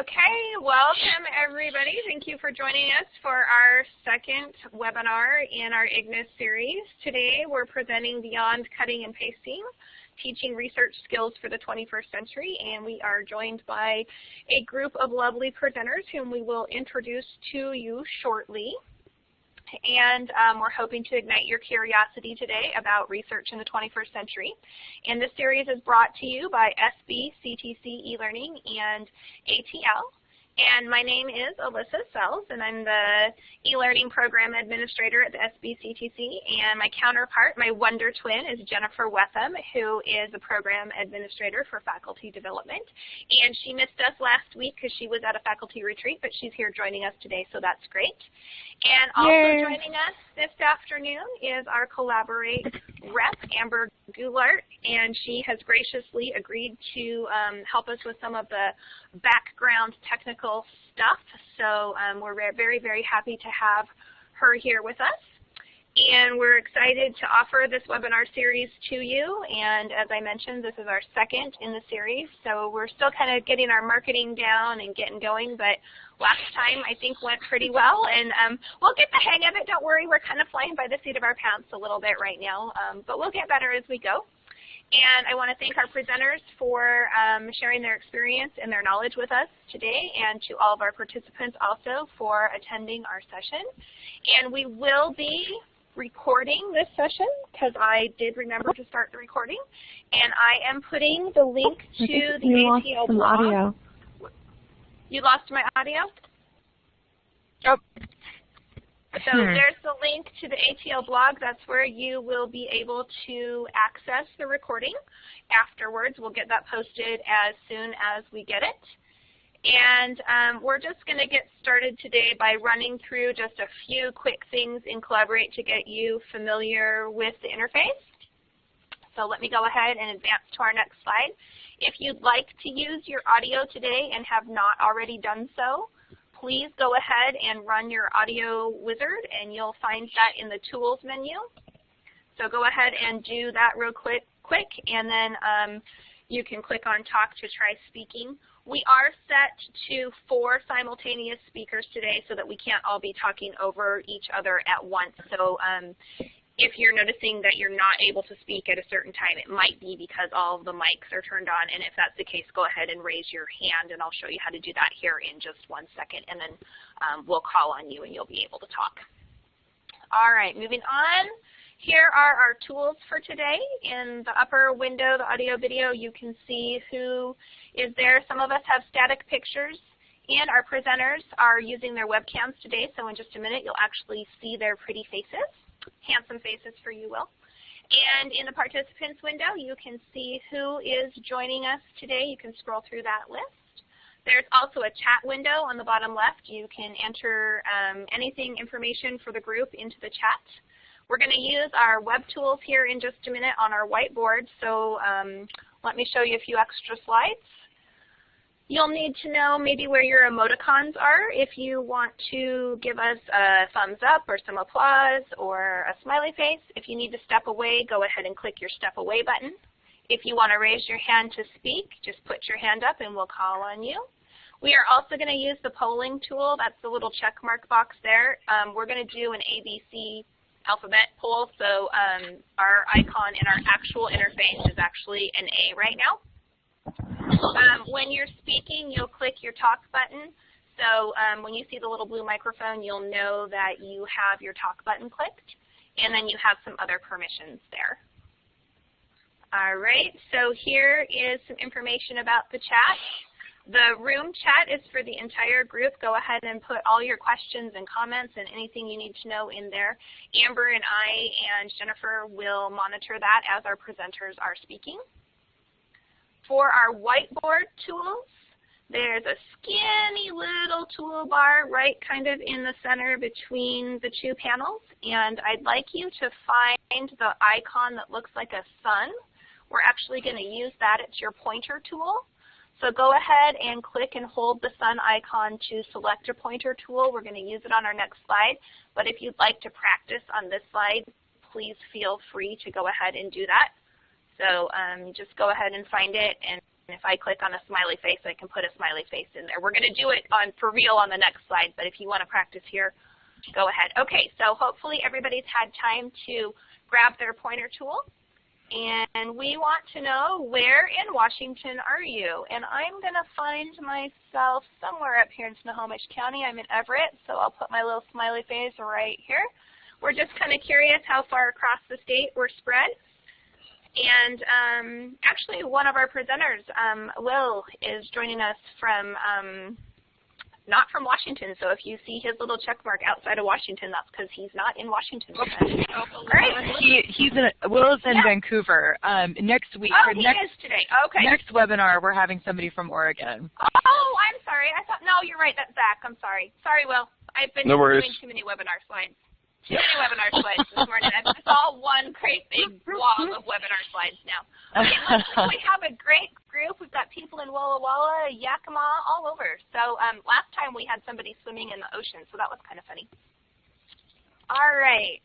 Okay, welcome everybody. Thank you for joining us for our second webinar in our IGNIS series. Today we're presenting Beyond Cutting and Pasting, Teaching Research Skills for the 21st Century, and we are joined by a group of lovely presenters whom we will introduce to you shortly. And um, we're hoping to ignite your curiosity today about research in the 21st century. And this series is brought to you by SB, CTC eLearning, and ATL. And my name is Alyssa Sells, and I'm the e-learning program administrator at the SBCTC. And my counterpart, my wonder twin, is Jennifer Wetham, who is a program administrator for faculty development. And she missed us last week because she was at a faculty retreat, but she's here joining us today, so that's great. And also Yay. joining us this afternoon is our Collaborate rep, Amber Goulart, and she has graciously agreed to um, help us with some of the background technical stuff. So um, we're very, very happy to have her here with us. And we're excited to offer this webinar series to you. And as I mentioned, this is our second in the series. So we're still kind of getting our marketing down and getting going. But last time I think went pretty well. And um, we'll get the hang of it. Don't worry. We're kind of flying by the seat of our pants a little bit right now. Um, but we'll get better as we go. And I want to thank our presenters for um, sharing their experience and their knowledge with us today, and to all of our participants also for attending our session. And we will be recording this session because I did remember to start the recording. And I am putting the link to the ATL blog. Audio. You lost my audio? Oh. So hmm. there's the link to the ATL blog. That's where you will be able to access the recording afterwards. We'll get that posted as soon as we get it. And um, we're just going to get started today by running through just a few quick things in Collaborate to get you familiar with the interface. So let me go ahead and advance to our next slide. If you'd like to use your audio today and have not already done so, please go ahead and run your audio wizard and you'll find that in the tools menu. So go ahead and do that real quick, quick and then um, you can click on talk to try speaking. We are set to four simultaneous speakers today so that we can't all be talking over each other at once. So um, if you're noticing that you're not able to speak at a certain time, it might be because all of the mics are turned on. And if that's the case, go ahead and raise your hand, and I'll show you how to do that here in just one second. And then um, we'll call on you, and you'll be able to talk. All right, moving on. Here are our tools for today. In the upper window, the audio video, you can see who is there. Some of us have static pictures, and our presenters are using their webcams today. So in just a minute, you'll actually see their pretty faces handsome faces for you, Will. And in the participants window, you can see who is joining us today. You can scroll through that list. There's also a chat window on the bottom left. You can enter um, anything, information for the group into the chat. We're going to use our web tools here in just a minute on our whiteboard, so um, let me show you a few extra slides. You'll need to know maybe where your emoticons are if you want to give us a thumbs up or some applause or a smiley face. If you need to step away, go ahead and click your step away button. If you want to raise your hand to speak, just put your hand up and we'll call on you. We are also going to use the polling tool. That's the little check mark box there. Um, we're going to do an ABC alphabet poll, so um, our icon in our actual interface is actually an A right now. Um, when you're speaking, you'll click your talk button. So um, when you see the little blue microphone, you'll know that you have your talk button clicked, and then you have some other permissions there. All right, so here is some information about the chat. The room chat is for the entire group. Go ahead and put all your questions and comments and anything you need to know in there. Amber and I and Jennifer will monitor that as our presenters are speaking. For our whiteboard tools, there's a skinny little toolbar right kind of in the center between the two panels. And I'd like you to find the icon that looks like a sun. We're actually going to use that. It's your pointer tool. So go ahead and click and hold the sun icon to select your pointer tool. We're going to use it on our next slide. But if you'd like to practice on this slide, please feel free to go ahead and do that. So um, just go ahead and find it and if I click on a smiley face, I can put a smiley face in there. We're going to do it on for real on the next slide, but if you want to practice here, go ahead. Okay, so hopefully everybody's had time to grab their pointer tool. And we want to know where in Washington are you? And I'm going to find myself somewhere up here in Snohomish County. I'm in Everett, so I'll put my little smiley face right here. We're just kind of curious how far across the state we're spread. And um, actually, one of our presenters, um, Will, is joining us from um, not from Washington. So if you see his little check mark outside of Washington, that's because he's not in Washington. Oh, All right. He, he's in Will is in yeah. Vancouver. Um, next week. Oh, he next, is today. Okay. Next webinar, we're having somebody from Oregon. Oh, I'm sorry. I thought no, you're right. That's Zach. I'm sorry. Sorry, Will. I've been no doing too many webinar slides. Too many webinar slides this morning. It's all one great big blob of webinar slides now. Okay, we have a great group. We've got people in Walla Walla, Yakima, all over. So um, last time we had somebody swimming in the ocean, so that was kind of funny. All right.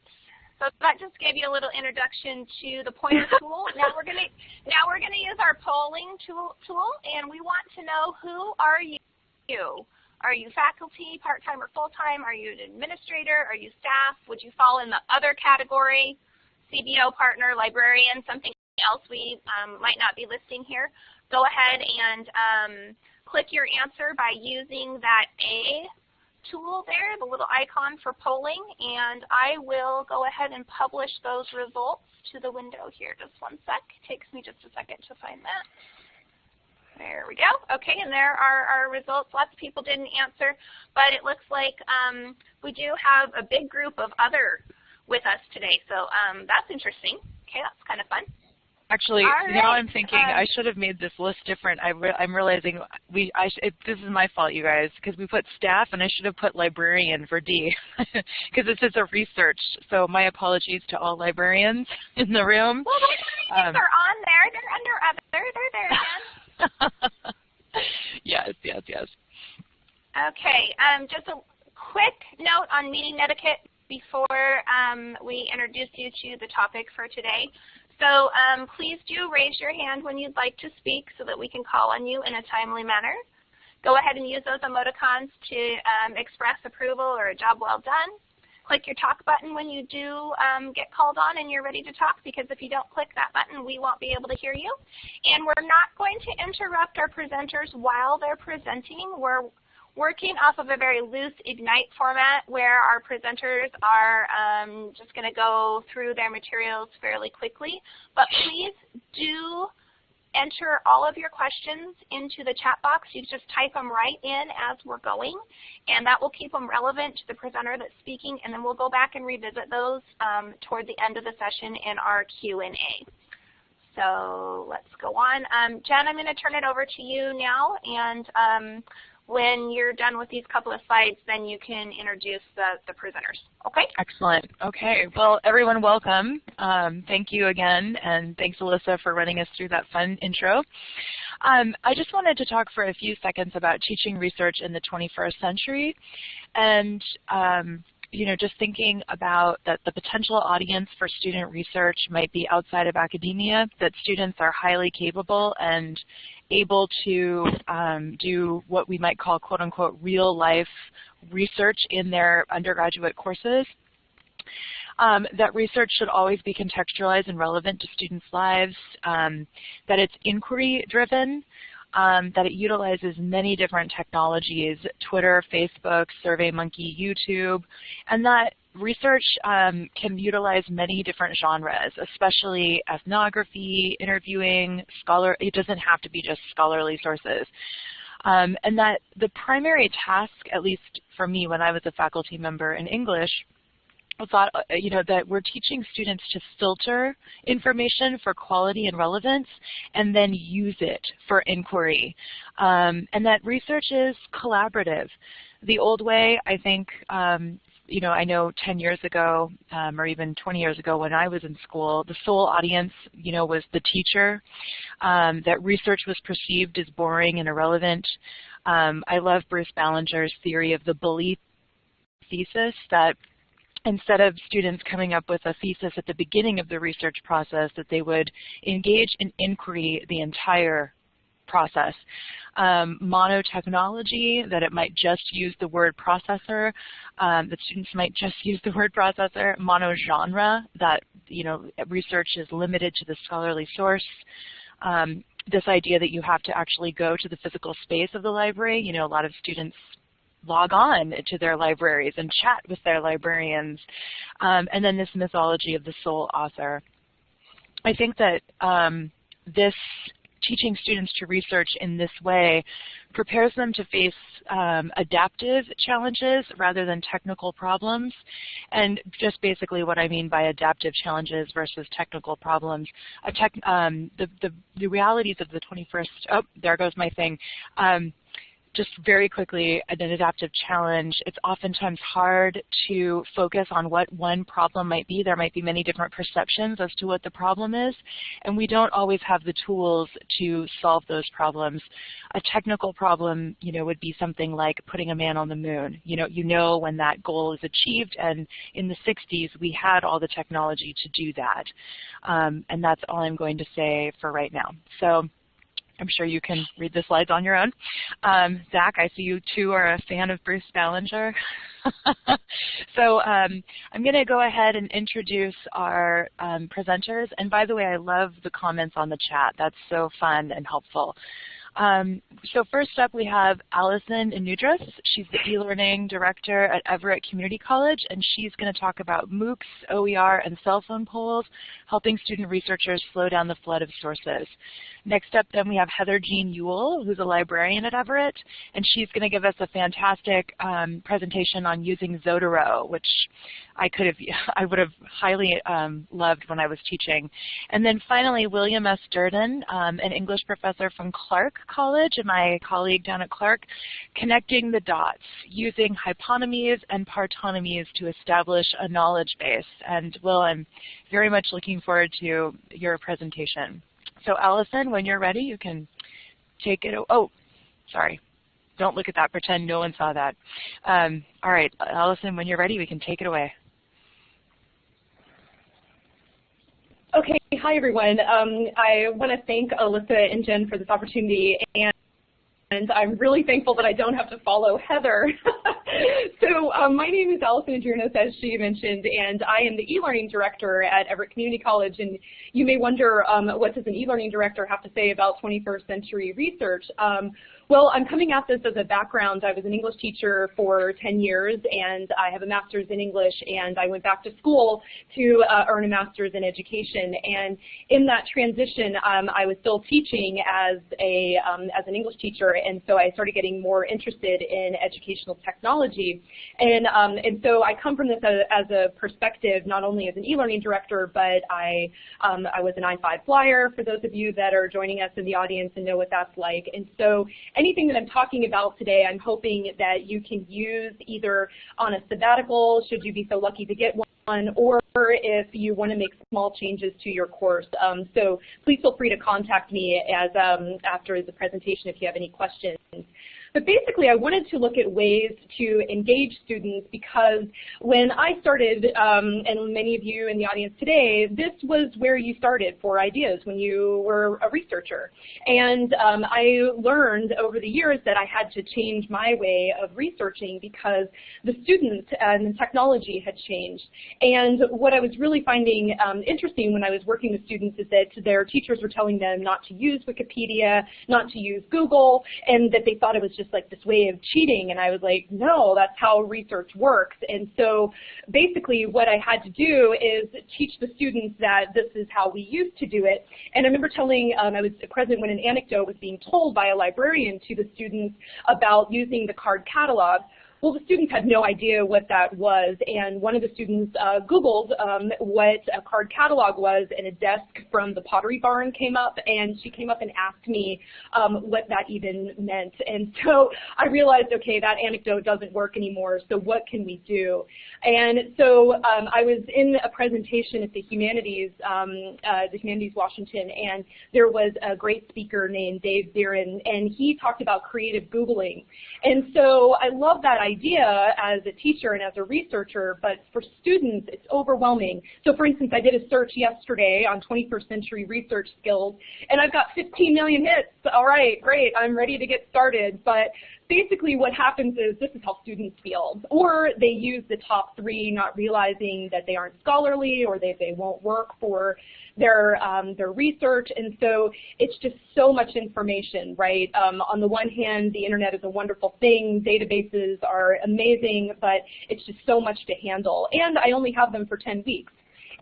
So that just gave you a little introduction to the pointer tool. Now we're gonna now we're gonna use our polling tool tool, and we want to know who are you. Are you faculty, part-time or full-time? Are you an administrator? Are you staff? Would you fall in the other category? CBO partner, librarian, something else we um, might not be listing here. Go ahead and um, click your answer by using that A tool there, the little icon for polling, and I will go ahead and publish those results to the window here. Just one sec. It takes me just a second to find that. There we go. Okay, and there are our results. Lots of people didn't answer, but it looks like um, we do have a big group of other with us today. So um, that's interesting. Okay, that's kind of fun. Actually, right. now I'm thinking um, I should have made this list different. I am realizing we I it, this is my fault, you guys, because we put staff and I should have put librarian for D, because this is a research. So my apologies to all librarians in the room. Well, um, are on there. They're under other. They're there again. yes, yes, yes. Okay, um, just a quick note on meeting etiquette before um, we introduce you to the topic for today. So um, please do raise your hand when you'd like to speak so that we can call on you in a timely manner. Go ahead and use those emoticons to um, express approval or a job well done click your talk button when you do um, get called on and you're ready to talk because if you don't click that button, we won't be able to hear you. And we're not going to interrupt our presenters while they're presenting. We're working off of a very loose Ignite format where our presenters are um, just going to go through their materials fairly quickly. But please do enter all of your questions into the chat box. You just type them right in as we're going, and that will keep them relevant to the presenter that's speaking, and then we'll go back and revisit those um, toward the end of the session in our Q&A. So let's go on. Um, Jen, I'm going to turn it over to you now, and um, when you're done with these couple of slides, then you can introduce the, the presenters. Okay? Excellent. Okay. Well, everyone, welcome. Um, thank you again, and thanks, Alyssa, for running us through that fun intro. Um, I just wanted to talk for a few seconds about teaching research in the 21st century, and um, you know, just thinking about that the potential audience for student research might be outside of academia, that students are highly capable and able to um, do what we might call quote unquote real life research in their undergraduate courses. Um, that research should always be contextualized and relevant to students' lives, um, that it's inquiry driven, um, that it utilizes many different technologies, Twitter, Facebook, SurveyMonkey, YouTube, and that research um, can utilize many different genres, especially ethnography, interviewing, scholar, it doesn't have to be just scholarly sources. Um, and that the primary task, at least for me when I was a faculty member in English, thought, uh, you know, that we're teaching students to filter information for quality and relevance and then use it for inquiry. Um, and that research is collaborative. The old way, I think, um, you know, I know 10 years ago um, or even 20 years ago when I was in school, the sole audience, you know, was the teacher. Um, that research was perceived as boring and irrelevant. Um, I love Bruce Ballenger's theory of the bully thesis that instead of students coming up with a thesis at the beginning of the research process, that they would engage in inquiry the entire process. Um, monotechnology, that it might just use the word processor, um, that students might just use the word processor. Monogenre, that you know research is limited to the scholarly source. Um, this idea that you have to actually go to the physical space of the library. You know, a lot of students log on to their libraries and chat with their librarians. Um, and then this mythology of the sole author. I think that um, this teaching students to research in this way prepares them to face um, adaptive challenges rather than technical problems. And just basically what I mean by adaptive challenges versus technical problems. Tech, um, the, the, the, realities of the 21st, oh, there goes my thing. Um, just very quickly, an adaptive challenge, it's oftentimes hard to focus on what one problem might be. There might be many different perceptions as to what the problem is, and we don't always have the tools to solve those problems. A technical problem, you know, would be something like putting a man on the moon. You know, you know when that goal is achieved, and in the 60s, we had all the technology to do that. Um, and that's all I'm going to say for right now. So I'm sure you can read the slides on your own. Um, Zach, I see you too are a fan of Bruce Ballenger. so um, I'm going to go ahead and introduce our um, presenters. And by the way, I love the comments on the chat. That's so fun and helpful. Um, so first up we have Allison Inudris. She's the e-learning director at Everett Community College and she's going to talk about MOOCs, OER, and cell phone polls, helping student researchers slow down the flood of sources. Next up then we have Heather Jean Ewell, who's a librarian at Everett, and she's going to give us a fantastic um, presentation on using Zotero, which I could have, I would have highly um, loved when I was teaching. And then finally, William S. Durden, um, an English professor from Clark College and my colleague down at Clark, connecting the dots, using hyponymies and partonymies to establish a knowledge base. And Will, I'm very much looking forward to your presentation. So Allison, when you're ready, you can take it. Oh, sorry. Don't look at that. Pretend no one saw that. Um, all right, Allison, when you're ready, we can take it away. Okay, hi everyone. Um, I want to thank Alyssa and Jen for this opportunity, and, and I'm really thankful that I don't have to follow Heather. so um, my name is Allison Adrianos, as she mentioned, and I am the e-learning director at Everett Community College. And you may wonder, um, what does an e-learning director have to say about 21st century research? Um, well, I'm coming at this as a background. I was an English teacher for 10 years, and I have a master's in English, and I went back to school to uh, earn a master's in education. And in that transition, um, I was still teaching as, a, um, as an English teacher, and so I started getting more interested in educational technology. And, um, and so I come from this as, as, a perspective, not only as an e-learning director, but I, um, I was an I-5 flyer, for those of you that are joining us in the audience and know what that's like. And so anything that I'm talking about today, I'm hoping that you can use either on a sabbatical, should you be so lucky to get one, or if you want to make small changes to your course. Um, so please feel free to contact me as um, after the presentation if you have any questions. But basically, I wanted to look at ways to engage students because when I started, um, and many of you in the audience today, this was where you started for ideas when you were a researcher. And um, I learned over the years that I had to change my way of researching because the students and the technology had changed. And what I was really finding um, interesting when I was working with students is that their teachers were telling them not to use Wikipedia, not to use Google, and that they thought it was just like this way of cheating. And I was like, no, that's how research works. And so basically what I had to do is teach the students that this is how we used to do it. And I remember telling, um, I was present when an anecdote was being told by a librarian to the students about using the card catalog. Well, the students had no idea what that was, and one of the students uh, Googled um, what a card catalog was, and a desk from the Pottery Barn came up, and she came up and asked me um, what that even meant. And so I realized, okay, that anecdote doesn't work anymore, so what can we do? And so um, I was in a presentation at the Humanities, um, uh, the Humanities Washington, and there was a great speaker named Dave Zirin, and he talked about creative Googling. And so I love that idea as a teacher and as a researcher, but for students, it's overwhelming. So for instance, I did a search yesterday on 21st century research skills, and I've got 15 million hits. All right, great, I'm ready to get started. But basically what happens is this is how students feel. Or they use the top three not realizing that they aren't scholarly or they, they won't work for their, um, their research. And so it's just so much information, right? Um, on the one hand, the internet is a wonderful thing. Databases are amazing, but it's just so much to handle. And I only have them for 10 weeks.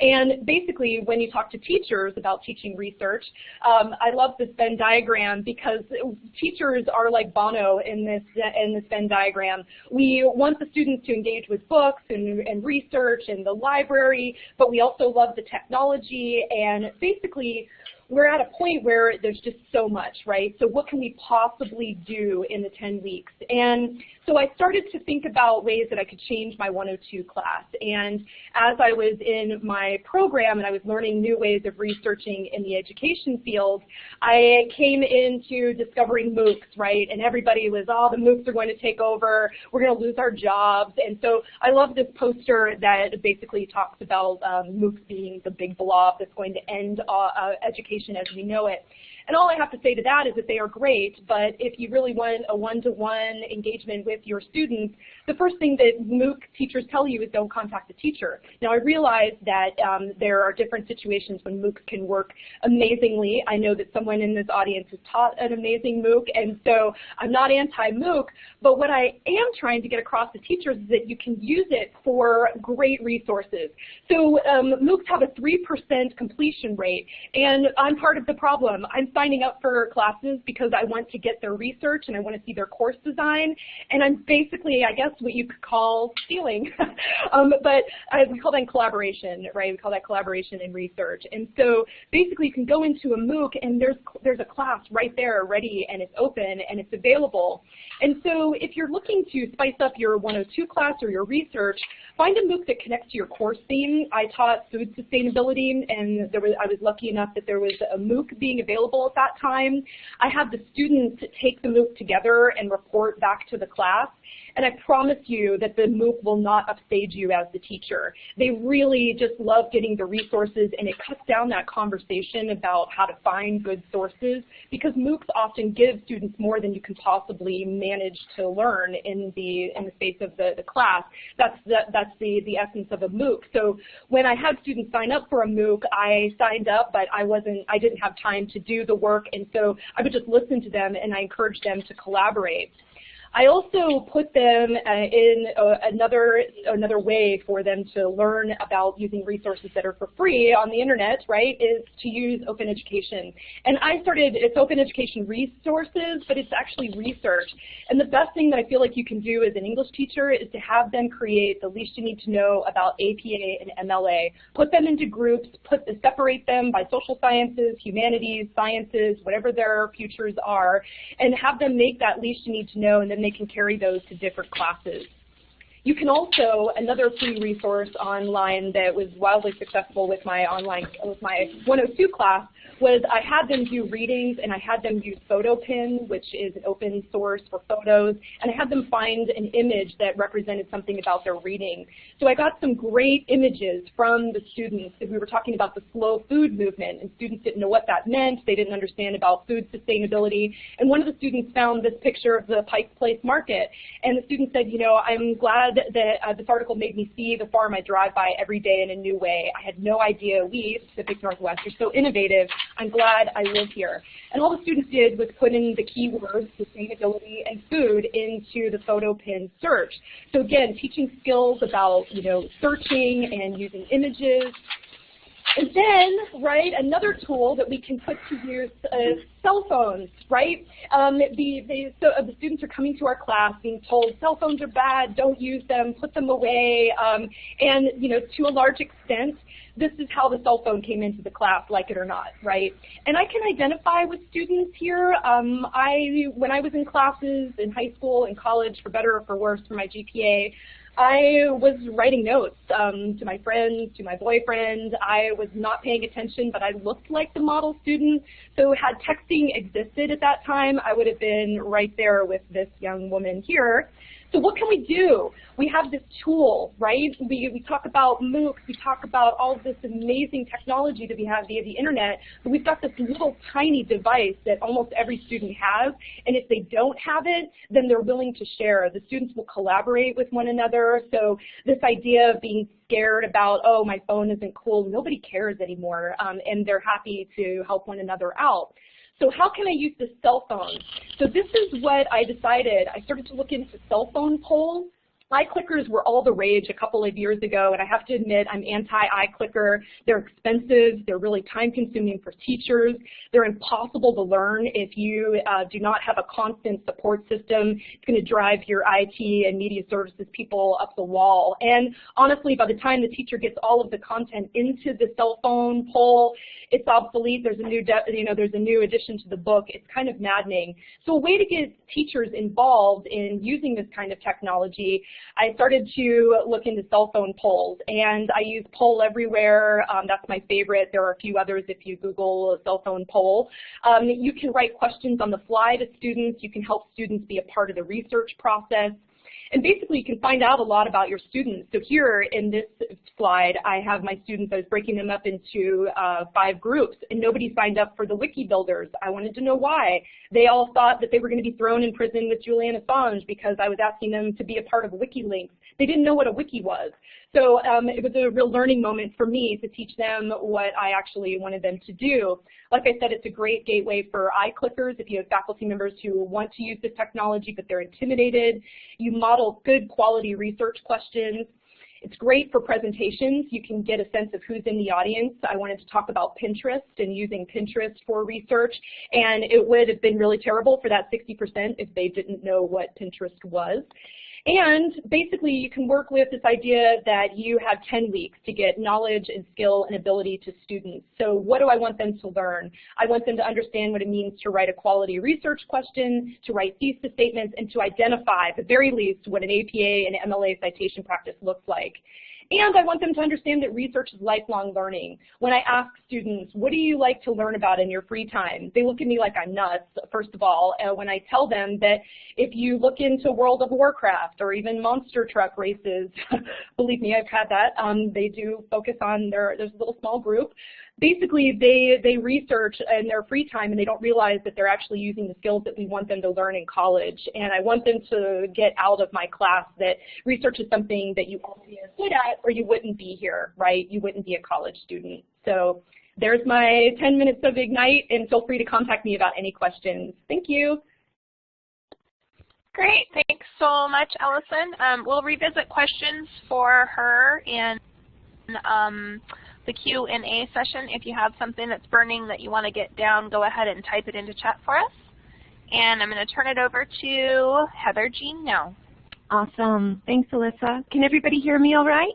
And basically, when you talk to teachers about teaching research, um, I love this Venn diagram because teachers are like Bono in this in this Venn diagram. We want the students to engage with books and, and research and the library, but we also love the technology and basically we're at a point where there's just so much, right? So what can we possibly do in the 10 weeks? And so I started to think about ways that I could change my 102 class. And as I was in my program and I was learning new ways of researching in the education field, I came into discovering MOOCs, right? And everybody was, oh, the MOOCs are going to take over. We're going to lose our jobs. And so I love this poster that basically talks about um, MOOCs being the big blob that's going to end uh, uh, education education as we know it. And all I have to say to that is that they are great, but if you really want a one-to-one -one engagement with your students, the first thing that MOOC teachers tell you is don't contact the teacher. Now I realize that um, there are different situations when MOOCs can work amazingly. I know that someone in this audience has taught an amazing MOOC, and so I'm not anti-MOOC, but what I am trying to get across to teachers is that you can use it for great resources. So um, MOOCs have a 3% completion rate, and I'm part of the problem. I'm signing up for classes because I want to get their research and I want to see their course design. And I'm basically, I guess, what you could call stealing. um, but I, we call that collaboration, right? We call that collaboration and research. And so basically you can go into a MOOC and there's, there's a class right there ready and it's open and it's available. And so if you're looking to spice up your 102 class or your research, find a MOOC that connects to your course theme. I taught food sustainability and there was, I was lucky enough that there was a MOOC being available at that time. I had the students take the MOOC together and report back to the class. And I promise you that the MOOC will not upstage you as the teacher. They really just love getting the resources and it cuts down that conversation about how to find good sources because MOOCs often give students more than you can possibly manage to learn in the in the space of the, the class. That's the, that's the, the essence of a MOOC. So when I had students sign up for a MOOC, I signed up, but I wasn't I didn't have time to do the work and so I would just listen to them and I encouraged them to collaborate. I also put them uh, in uh, another another way for them to learn about using resources that are for free on the internet, right, is to use open education. And I started, it's open education resources, but it's actually research. And the best thing that I feel like you can do as an English teacher is to have them create the least you need to know about APA and MLA. Put them into groups, put separate them by social sciences, humanities, sciences, whatever their futures are, and have them make that least you need to know, and then they can carry those to different classes. You can also, another free resource online that was wildly successful with my online, with my 102 class was I had them do readings and I had them use PhotoPin, which is an open source for photos, and I had them find an image that represented something about their reading. So I got some great images from the students. We were talking about the slow food movement, and students didn't know what that meant. They didn't understand about food sustainability. And one of the students found this picture of the Pike Place Market, and the student said, you know, I'm glad uh, this article made me see the farm I drive by every day in a new way. I had no idea we, Pacific Northwest, are so innovative. I'm glad I live here. And all the students did was put in the keywords sustainability and food into the PhotoPin search. So again, teaching skills about you know searching and using images and then, right, another tool that we can put to use is cell phones, right? Um, the, the, so, uh, the students are coming to our class being told cell phones are bad, don't use them, put them away, um, and, you know, to a large extent, this is how the cell phone came into the class, like it or not, right? And I can identify with students here. Um, I, when I was in classes in high school and college, for better or for worse, for my GPA, I was writing notes um, to my friends, to my boyfriend. I was not paying attention, but I looked like the model student. So had texting existed at that time, I would have been right there with this young woman here. So what can we do? We have this tool, right? We, we talk about MOOCs, we talk about all this amazing technology that we have via the internet, but we've got this little tiny device that almost every student has, and if they don't have it, then they're willing to share. The students will collaborate with one another, so this idea of being scared about, oh, my phone isn't cool, nobody cares anymore, um, and they're happy to help one another out. So how can I use the cell phone? So this is what I decided. I started to look into cell phone polls iClickers were all the rage a couple of years ago, and I have to admit I'm anti-iClicker. They're expensive. They're really time-consuming for teachers. They're impossible to learn if you uh, do not have a constant support system. It's going to drive your IT and media services people up the wall. And honestly, by the time the teacher gets all of the content into the cell phone poll, it's obsolete. There's a new, you know, there's a new addition to the book. It's kind of maddening. So a way to get teachers involved in using this kind of technology I started to look into cell phone polls, and I use Poll Everywhere. Um, that's my favorite. There are a few others if you Google cell phone poll. Um, you can write questions on the fly to students. You can help students be a part of the research process. And basically, you can find out a lot about your students. So here in this slide, I have my students, I was breaking them up into uh, five groups, and nobody signed up for the wiki builders. I wanted to know why. They all thought that they were going to be thrown in prison with Julian Assange because I was asking them to be a part of WikiLeaks. They didn't know what a wiki was. So um, it was a real learning moment for me to teach them what I actually wanted them to do. Like I said, it's a great gateway for iClickers if you have faculty members who want to use this technology but they're intimidated. You model good quality research questions. It's great for presentations. You can get a sense of who's in the audience. I wanted to talk about Pinterest and using Pinterest for research, and it would have been really terrible for that 60% if they didn't know what Pinterest was. And basically, you can work with this idea that you have 10 weeks to get knowledge and skill and ability to students. So what do I want them to learn? I want them to understand what it means to write a quality research question, to write thesis statements, and to identify, at the very least, what an APA and MLA citation practice looks like. And I want them to understand that research is lifelong learning. When I ask students, what do you like to learn about in your free time? They look at me like I'm nuts, first of all. When I tell them that if you look into World of Warcraft or even monster truck races, believe me, I've had that. Um, they do focus on their, there's a little small group basically they, they research in their free time and they don't realize that they're actually using the skills that we want them to learn in college. And I want them to get out of my class that research is something that you to be good at or you wouldn't be here, right? You wouldn't be a college student. So there's my 10 minutes of Ignite and feel free to contact me about any questions. Thank you. Great, thanks so much, Allison. Um, we'll revisit questions for her and um, the Q&A session. If you have something that's burning that you want to get down, go ahead and type it into chat for us. And I'm going to turn it over to Heather Jean now. Awesome. Thanks, Alyssa. Can everybody hear me all right?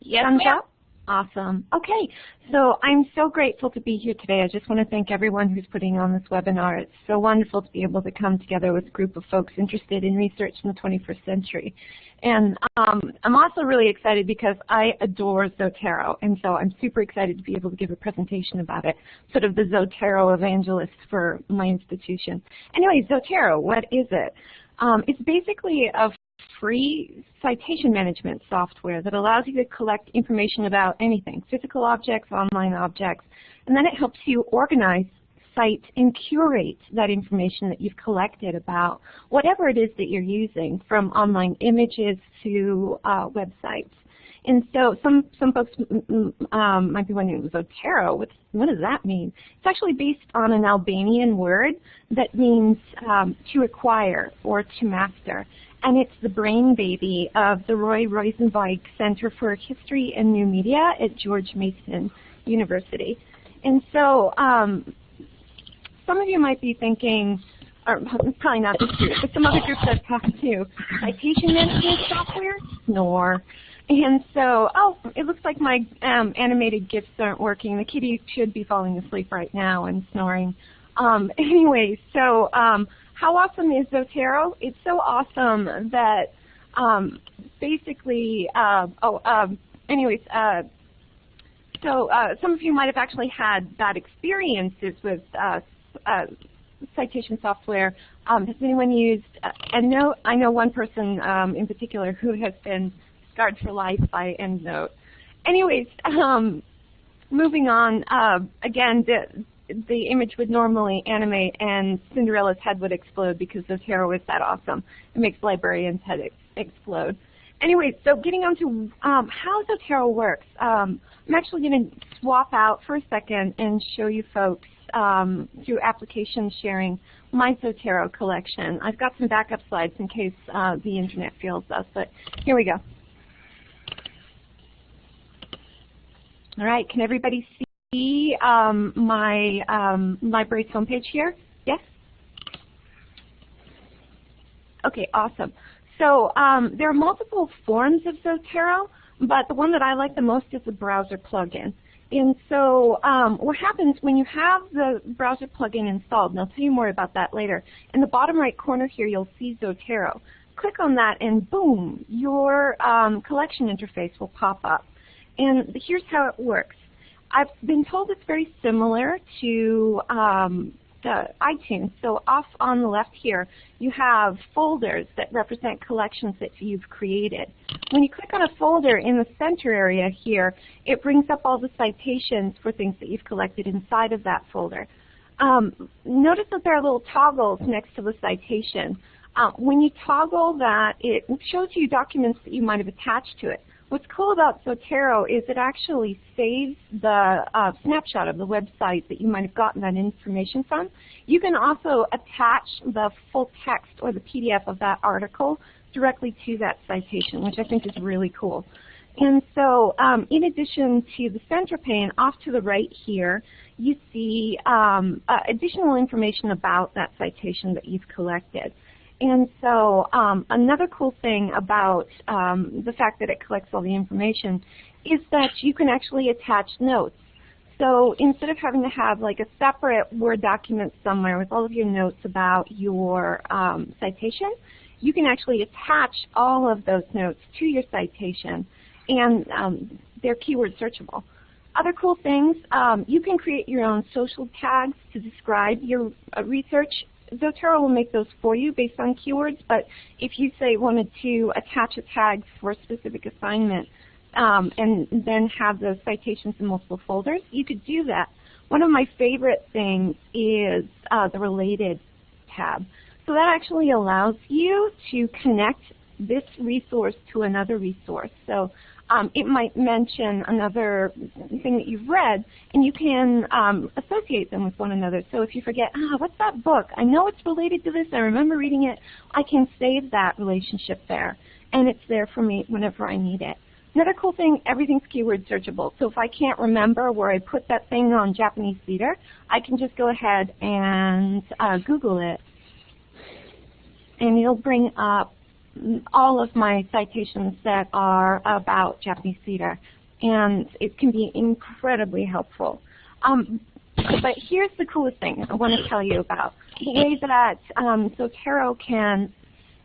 Yes, Thumbs up? Awesome. Okay, so I'm so grateful to be here today. I just want to thank everyone who's putting on this webinar. It's so wonderful to be able to come together with a group of folks interested in research in the 21st century. And um, I'm also really excited because I adore Zotero, and so I'm super excited to be able to give a presentation about it, sort of the Zotero evangelist for my institution. Anyway, Zotero, what is it? Um, it's basically a free citation management software that allows you to collect information about anything, physical objects, online objects, and then it helps you organize, cite, and curate that information that you've collected about whatever it is that you're using, from online images to uh, websites. And so some, some folks um, might be wondering, Zotero, what, what does that mean? It's actually based on an Albanian word that means um, to acquire or to master and it's the brain baby of the Roy Rosenzweig Center for History and New Media at George Mason University. And so um, some of you might be thinking, or probably not this group, but some other groups I've talked to, citation management software? Snore. And so, oh, it looks like my um, animated GIFs aren't working. The kitty should be falling asleep right now and snoring. Um, anyway, so um, how awesome is Zotero? It's so awesome that um, basically, uh, oh, um, anyways, uh, so uh, some of you might have actually had bad experiences with uh, uh, citation software. Um, has anyone used uh, EndNote? I know one person um, in particular who has been scarred for life by EndNote. Anyways, um, moving on, uh, again, the, the image would normally animate and Cinderella's head would explode because Zotero is that awesome. It makes librarians' head ex explode. Anyway, so getting on to um, how Zotero works. Um, I'm actually going to swap out for a second and show you folks um, through application sharing my Zotero collection. I've got some backup slides in case uh, the internet fails us, but here we go. All right, can everybody see um, my um, library's homepage here? Yes? Okay, awesome. So um, there are multiple forms of Zotero, but the one that I like the most is the browser plugin. And so um, what happens when you have the browser plugin installed, and I'll tell you more about that later, in the bottom right corner here you'll see Zotero. Click on that and boom, your um, collection interface will pop up. And here's how it works. I've been told it's very similar to um, the iTunes. So off on the left here, you have folders that represent collections that you've created. When you click on a folder in the center area here, it brings up all the citations for things that you've collected inside of that folder. Um, notice that there are little toggles next to the citation. Uh, when you toggle that, it shows you documents that you might have attached to it. What's cool about Zotero is it actually saves the uh, snapshot of the website that you might have gotten that information from. You can also attach the full text or the PDF of that article directly to that citation, which I think is really cool. And so um, in addition to the center pane, off to the right here, you see um, uh, additional information about that citation that you've collected. And so um, another cool thing about um, the fact that it collects all the information is that you can actually attach notes. So instead of having to have like a separate Word document somewhere with all of your notes about your um, citation, you can actually attach all of those notes to your citation and um, they're keyword searchable. Other cool things, um, you can create your own social tags to describe your uh, research Zotero will make those for you based on keywords, but if you say wanted to attach a tag for a specific assignment um, and then have those citations in multiple folders, you could do that. One of my favorite things is uh, the related tab. So that actually allows you to connect this resource to another resource. So um, it might mention another thing that you've read, and you can um, associate them with one another. So if you forget, ah, what's that book? I know it's related to this. I remember reading it. I can save that relationship there, and it's there for me whenever I need it. Another cool thing, everything's keyword searchable. So if I can't remember where I put that thing on Japanese theater, I can just go ahead and uh, Google it. And it'll bring up all of my citations that are about Japanese theater, and it can be incredibly helpful. Um, but here's the coolest thing I want to tell you about. The way that um, Zotero can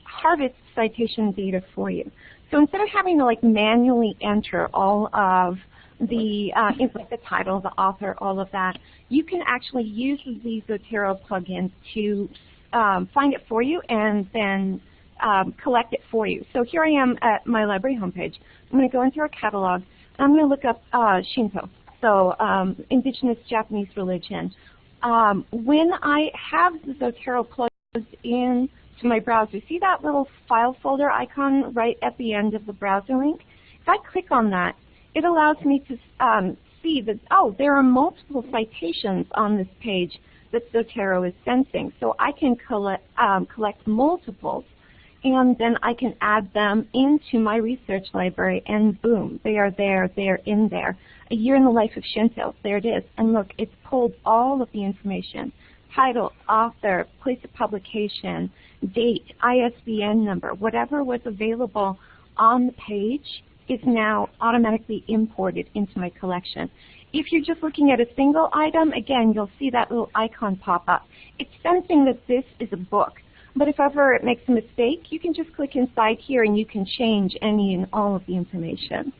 harvest citation data for you. So instead of having to like manually enter all of the uh, like the title, the author, all of that, you can actually use the Zotero plugin to um, find it for you and then um, collect it for you. So here I am at my library homepage. I'm going to go into our catalog. I'm going to look up uh, Shinto, so um, indigenous Japanese religion. Um, when I have the Zotero plugged in to my browser, see that little file folder icon right at the end of the browser link? If I click on that, it allows me to um, see that, oh, there are multiple citations on this page that Zotero is sensing. So I can collect, um, collect multiples and then I can add them into my research library, and boom, they are there, they are in there. A year in the life of Shinto, there it is. And look, it's pulled all of the information. Title, author, place of publication, date, ISBN number, whatever was available on the page is now automatically imported into my collection. If you're just looking at a single item, again, you'll see that little icon pop up. It's sensing that this is a book. But if ever it makes a mistake, you can just click inside here and you can change any and all of the information.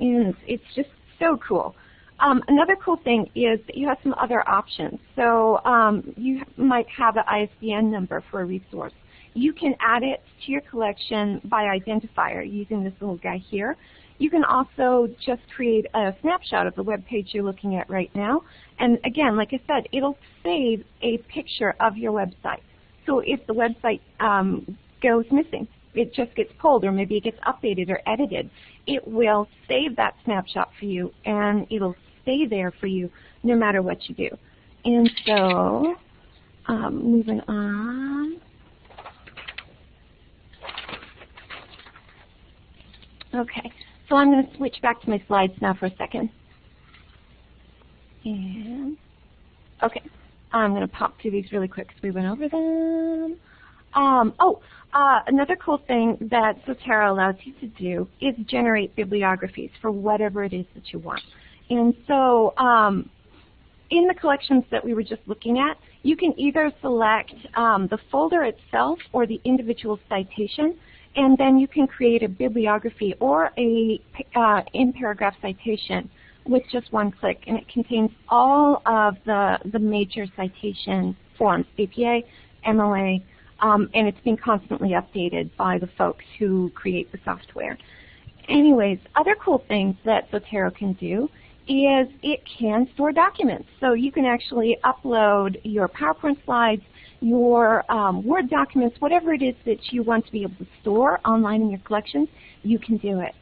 And it's just so cool. Um, another cool thing is that you have some other options. So um, you might have an ISBN number for a resource. You can add it to your collection by identifier using this little guy here. You can also just create a snapshot of the web page you're looking at right now. And again, like I said, it'll save a picture of your website. So if the website um, goes missing, it just gets pulled or maybe it gets updated or edited, it will save that snapshot for you and it'll stay there for you no matter what you do. And so, um, moving on. Okay, so I'm going to switch back to my slides now for a second. And, okay, I'm going to pop through these really quick because we went over them. Um, oh, uh, another cool thing that Zotero allows you to do is generate bibliographies for whatever it is that you want. And so um, in the collections that we were just looking at, you can either select um, the folder itself or the individual citation, and then you can create a bibliography or a uh, in-paragraph citation with just one click, and it contains all of the, the major citation forms, APA, MLA, um, and it's being constantly updated by the folks who create the software. Anyways, other cool things that Zotero can do is it can store documents. So you can actually upload your PowerPoint slides, your um, Word documents, whatever it is that you want to be able to store online in your collections, you can do it.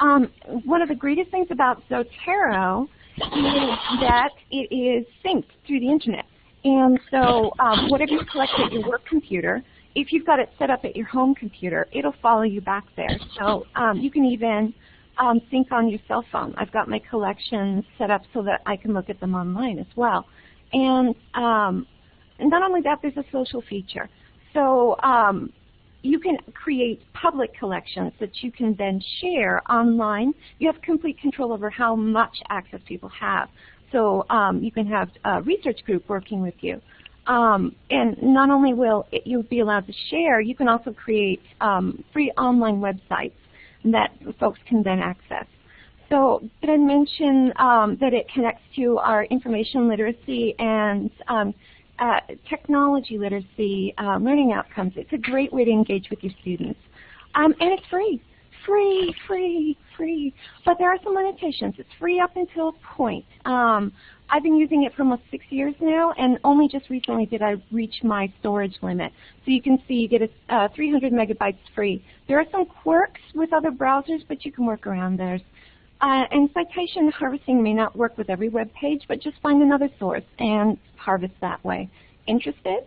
Um, one of the greatest things about Zotero is that it is synced through the internet. And so um, whatever you collect at your work computer, if you've got it set up at your home computer, it'll follow you back there. So um, you can even um, sync on your cell phone. I've got my collections set up so that I can look at them online as well. And um, not only that, there's a social feature. So um, you can create public collections that you can then share online. You have complete control over how much access people have. So um, you can have a research group working with you. Um, and not only will it, you be allowed to share, you can also create um, free online websites that folks can then access. So did I mention um, that it connects to our information literacy and um, uh, technology literacy uh, learning outcomes? It's a great way to engage with your students. Um, and it's free free, free, free. But there are some limitations. It's free up until a point. Um, I've been using it for almost six years now, and only just recently did I reach my storage limit. So you can see you get a uh, 300 megabytes free. There are some quirks with other browsers, but you can work around those. Uh, and citation harvesting may not work with every web page, but just find another source and harvest that way. Interested?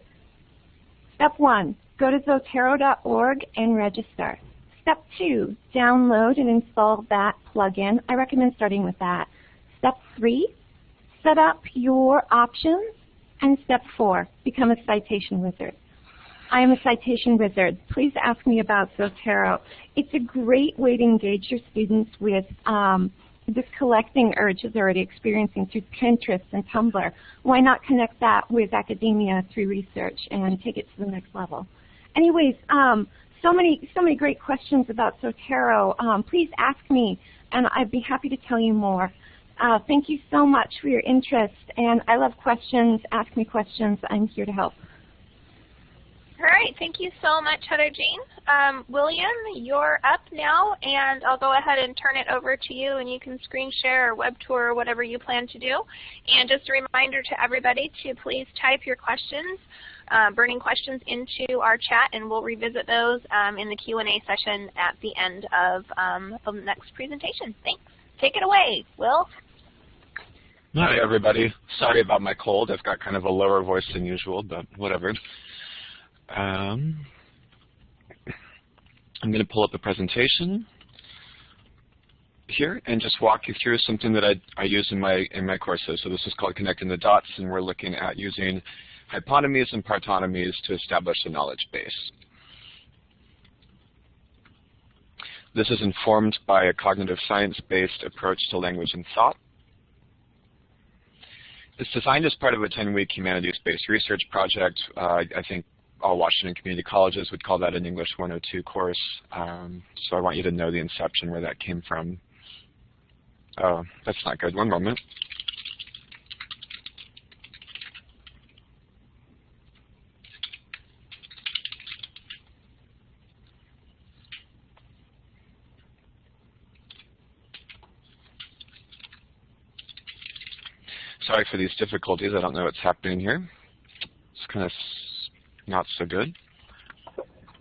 Step one, go to zotero.org and register. Step two, download and install that plugin. I recommend starting with that. Step three, set up your options. And step four, become a citation wizard. I am a citation wizard. Please ask me about Zotero. It's a great way to engage your students with um, this collecting urge they're already experiencing through Pinterest and Tumblr. Why not connect that with academia through research and take it to the next level? Anyways, um, so many, so many great questions about Zotero. Um, please ask me, and I'd be happy to tell you more. Uh, thank you so much for your interest, and I love questions. Ask me questions. I'm here to help. All right, thank you so much, Heather Jane. Um, William, you're up now, and I'll go ahead and turn it over to you, and you can screen share or web tour or whatever you plan to do. And just a reminder to everybody to please type your questions uh, burning questions into our chat, and we'll revisit those um, in the Q&A session at the end of um, the next presentation. Thanks. Take it away, Will. Hi, everybody. Sorry about my cold. I've got kind of a lower voice than usual, but whatever. Um, I'm going to pull up a presentation here and just walk you through something that I, I use in my in my courses. So this is called Connecting the Dots, and we're looking at using hyponymies and partonymies to establish a knowledge base. This is informed by a cognitive science-based approach to language and thought. It's designed as part of a 10-week humanities-based research project. Uh, I think all Washington community colleges would call that an English 102 course. Um, so I want you to know the inception where that came from. Oh, that's not good. One moment. Sorry for these difficulties. I don't know what's happening here. It's kind of not so good.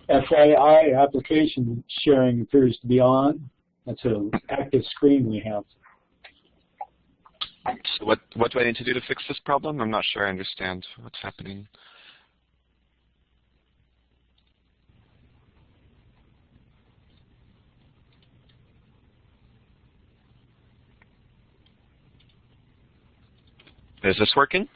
FAI application sharing appears to be on. That's an active screen we have. So what, what do I need to do to fix this problem? I'm not sure I understand what's happening. Is this working?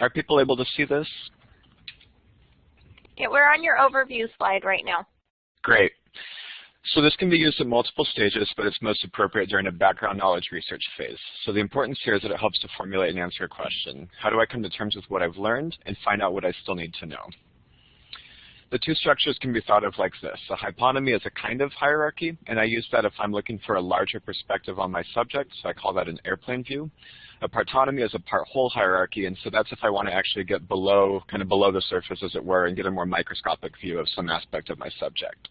Are people able to see this? Yeah, we're on your overview slide right now. Great. So this can be used at multiple stages, but it's most appropriate during a background knowledge research phase. So the importance here is that it helps to formulate and answer a question. How do I come to terms with what I've learned and find out what I still need to know? The two structures can be thought of like this. A hyponymy is a kind of hierarchy, and I use that if I'm looking for a larger perspective on my subject, so I call that an airplane view. A partonomy is a part-whole hierarchy, and so that's if I want to actually get below, kind of below the surface, as it were, and get a more microscopic view of some aspect of my subject.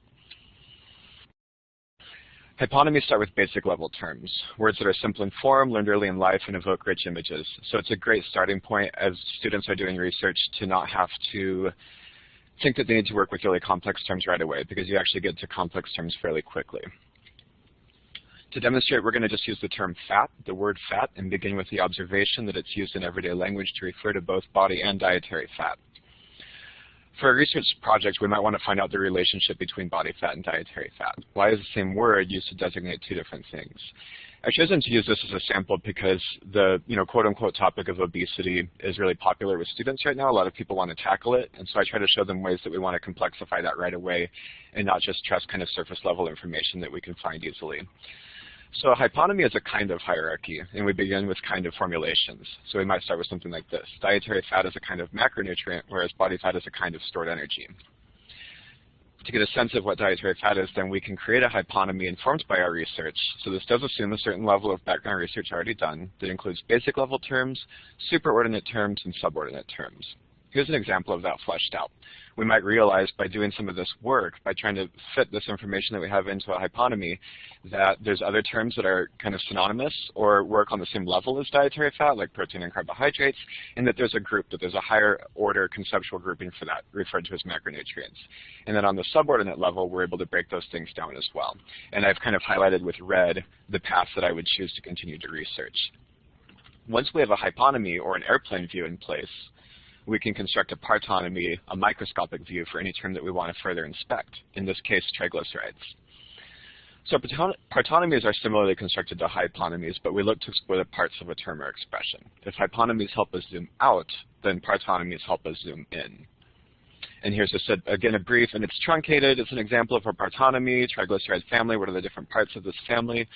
Hyponymies start with basic level terms, words that are simple in form, learned early in life, and evoke rich images. So it's a great starting point as students are doing research to not have to think that they need to work with really complex terms right away because you actually get to complex terms fairly quickly. To demonstrate, we're going to just use the term fat, the word fat, and begin with the observation that it's used in everyday language to refer to both body and dietary fat. For a research project, we might want to find out the relationship between body fat and dietary fat. Why is the same word used to designate two different things? I've chosen to use this as a sample because the you know quote unquote topic of obesity is really popular with students right now. A lot of people want to tackle it, and so I try to show them ways that we want to complexify that right away and not just trust kind of surface level information that we can find easily. So a hyponymy is a kind of hierarchy, and we begin with kind of formulations. So we might start with something like this. Dietary fat is a kind of macronutrient, whereas body fat is a kind of stored energy to get a sense of what dietary fat is, then we can create a hyponymy informed by our research. So this does assume a certain level of background research already done that includes basic level terms, superordinate terms, and subordinate terms. Here's an example of that fleshed out. We might realize by doing some of this work, by trying to fit this information that we have into a hyponymy, that there's other terms that are kind of synonymous or work on the same level as dietary fat, like protein and carbohydrates, and that there's a group, that there's a higher order conceptual grouping for that, referred to as macronutrients. And then on the subordinate level, we're able to break those things down as well. And I've kind of highlighted with red the paths that I would choose to continue to research. Once we have a hyponymy or an airplane view in place, we can construct a partonomy, a microscopic view for any term that we want to further inspect, in this case, triglycerides. So partonomies are similarly constructed to hyponymies, but we look to explore the parts of a term or expression. If hyponymies help us zoom out, then partonomies help us zoom in. And here's a, again, a brief, and it's truncated. It's an example of a partonomy, triglyceride family. What are the different parts of this family?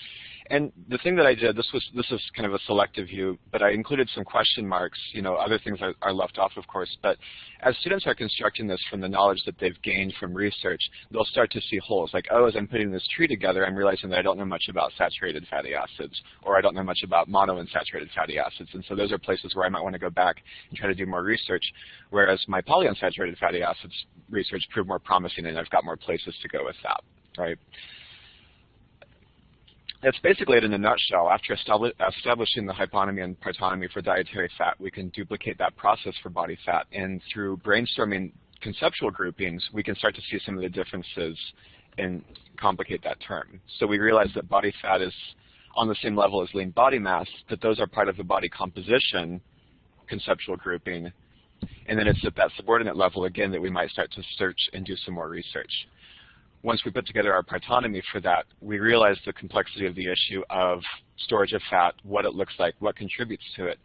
And the thing that I did, this was this is kind of a selective view, but I included some question marks. You know, other things are, are left off, of course. But as students are constructing this from the knowledge that they've gained from research, they'll start to see holes. Like, oh, as I'm putting this tree together, I'm realizing that I don't know much about saturated fatty acids, or I don't know much about monounsaturated fatty acids. And so those are places where I might want to go back and try to do more research. Whereas my polyunsaturated fatty acids research proved more promising, and I've got more places to go with that, right? That's basically it in a nutshell. After establishing the hyponymy and partonomy for dietary fat, we can duplicate that process for body fat. And through brainstorming conceptual groupings, we can start to see some of the differences and complicate that term. So we realize that body fat is on the same level as lean body mass, that those are part of the body composition conceptual grouping. And then it's at that subordinate level, again, that we might start to search and do some more research once we put together our partonomy for that, we realized the complexity of the issue of storage of fat, what it looks like, what contributes to it.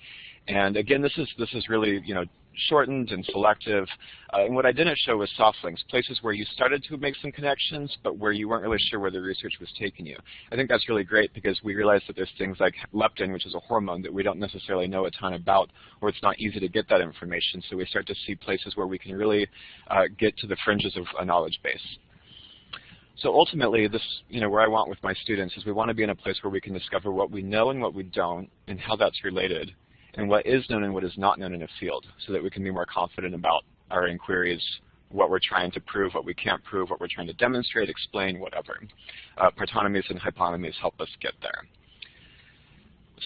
And again, this is this is really you know shortened and selective. Uh, and what I didn't show was soft links, places where you started to make some connections, but where you weren't really sure where the research was taking you. I think that's really great because we realized that there's things like leptin, which is a hormone that we don't necessarily know a ton about, or it's not easy to get that information. So we start to see places where we can really uh, get to the fringes of a knowledge base. So ultimately, this, you know, where I want with my students is we want to be in a place where we can discover what we know and what we don't, and how that's related, and what is known and what is not known in a field, so that we can be more confident about our inquiries what we're trying to prove, what we can't prove, what we're trying to demonstrate, explain, whatever. Uh, partonymies and hyponymies help us get there.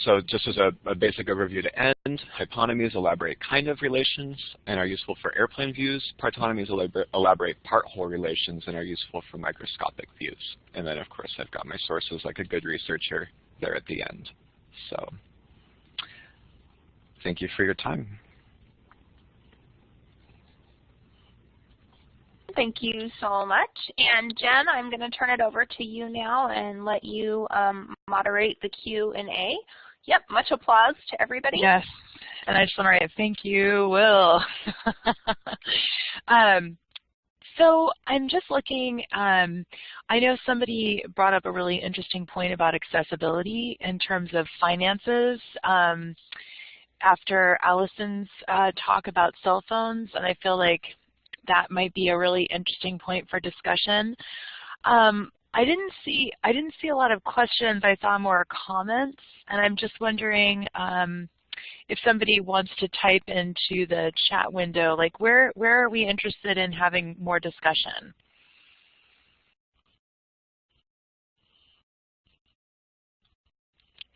So just as a, a, basic overview to end, hyponymies elaborate kind of relations and are useful for airplane views. Partonymies elaborate part-whole relations and are useful for microscopic views. And then, of course, I've got my sources like a good researcher there at the end. So thank you for your time. Thank you so much. And Jen, I'm going to turn it over to you now and let you um, moderate the Q&A. Yep, much applause to everybody. Yes, and I just want to write thank you, Will. um, so I'm just looking, um, I know somebody brought up a really interesting point about accessibility in terms of finances um, after Allison's uh, talk about cell phones, and I feel like that might be a really interesting point for discussion. Um, I didn't see I didn't see a lot of questions. I saw more comments, and I'm just wondering um, if somebody wants to type into the chat window, like where where are we interested in having more discussion?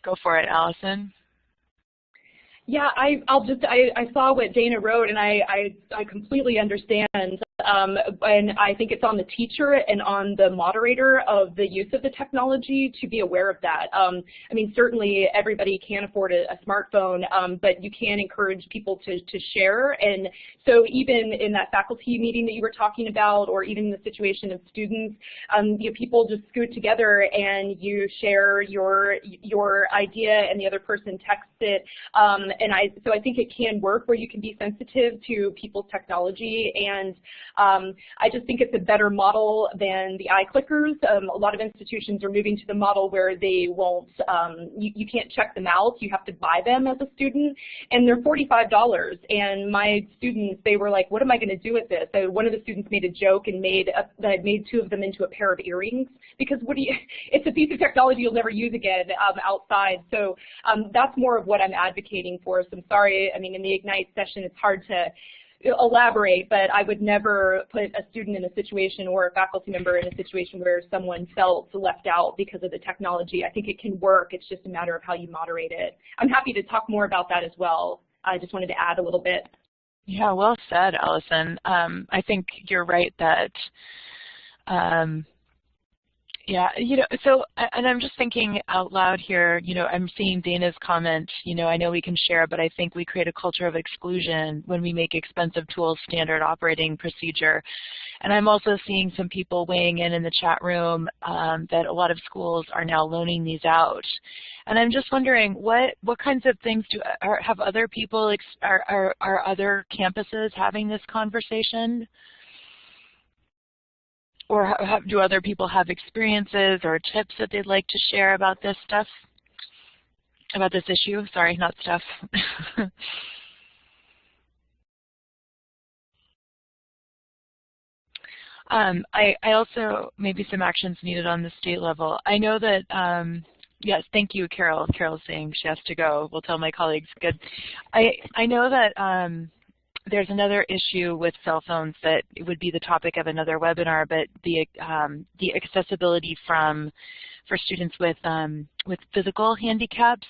Go for it, Allison. Yeah, I, I'll just, I, I saw what Dana wrote and I, I, I completely understand um, and I think it's on the teacher and on the moderator of the use of the technology to be aware of that. Um, I mean, certainly everybody can afford a, a smartphone, um, but you can encourage people to, to share. And so even in that faculty meeting that you were talking about, or even the situation of students, um, you know, people just scoot together and you share your your idea and the other person texts it. And I, so I think it can work where you can be sensitive to people's technology and um, I just think it's a better model than the iClickers. Um, a lot of institutions are moving to the model where they won't, um, you, you can't check them out. You have to buy them as a student, and they're $45. And my students, they were like, what am I going to do with this? So one of the students made a joke and made a, that made two of them into a pair of earrings because what do you, it's a piece of technology you'll never use again um, outside. So um, that's more of what I'm advocating for. So I'm sorry, I mean, in the Ignite session, it's hard to elaborate, but I would never put a student in a situation or a faculty member in a situation where someone felt left out because of the technology. I think it can work. It's just a matter of how you moderate it. I'm happy to talk more about that as well. I just wanted to add a little bit. Yeah, well said, Allison. Um, I think you're right that um, yeah, you know, so, and I'm just thinking out loud here, you know, I'm seeing Dana's comment, you know, I know we can share, but I think we create a culture of exclusion when we make expensive tools standard operating procedure. And I'm also seeing some people weighing in in the chat room um, that a lot of schools are now loaning these out. And I'm just wondering, what what kinds of things do are, have other people, are, are, are other campuses having this conversation? Or do other people have experiences or tips that they'd like to share about this stuff, about this issue? Sorry, not stuff. um, I, I, also, maybe some actions needed on the state level. I know that, um, yes, thank you, Carol. Carol's saying she has to go. We'll tell my colleagues. Good. I, I know that um, there's another issue with cell phones that would be the topic of another webinar, but the um, the accessibility from for students with um, with physical handicaps,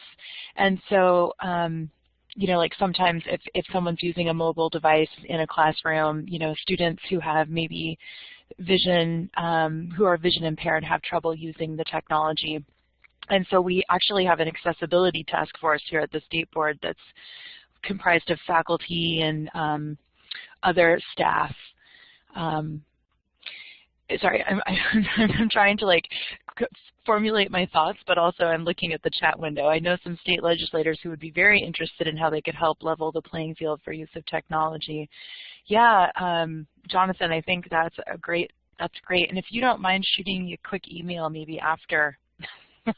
and so um, you know, like sometimes if if someone's using a mobile device in a classroom, you know, students who have maybe vision um, who are vision impaired have trouble using the technology. And so we actually have an accessibility task force here at the State Board that's comprised of faculty and um, other staff. Um, sorry, I'm, I'm, trying to like formulate my thoughts, but also I'm looking at the chat window. I know some state legislators who would be very interested in how they could help level the playing field for use of technology. Yeah, um, Jonathan, I think that's a great, that's great. And if you don't mind shooting a quick email maybe after